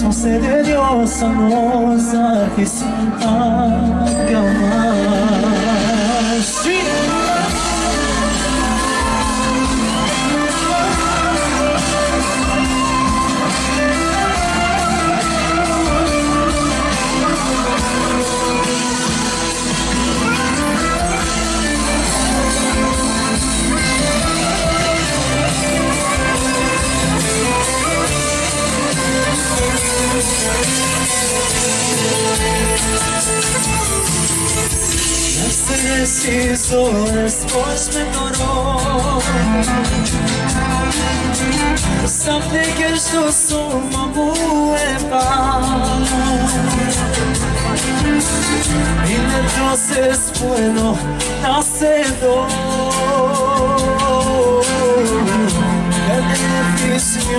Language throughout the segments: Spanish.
son seviyorsan o zarfisin hakkı var Sim! Preciso después me toró Something que yo soy buena Y entonces bueno nacedor El beneficio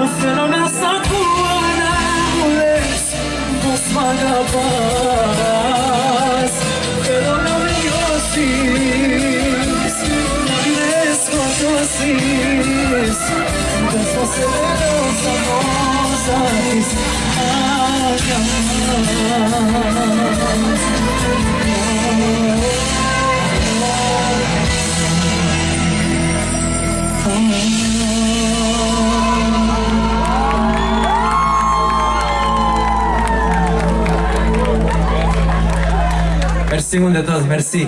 Você não me sacua na vez Vos vagabás Pero no me osis Navidez contosis Das você meus amores Acabar Oh, oh, oh. Mon de tous, merci.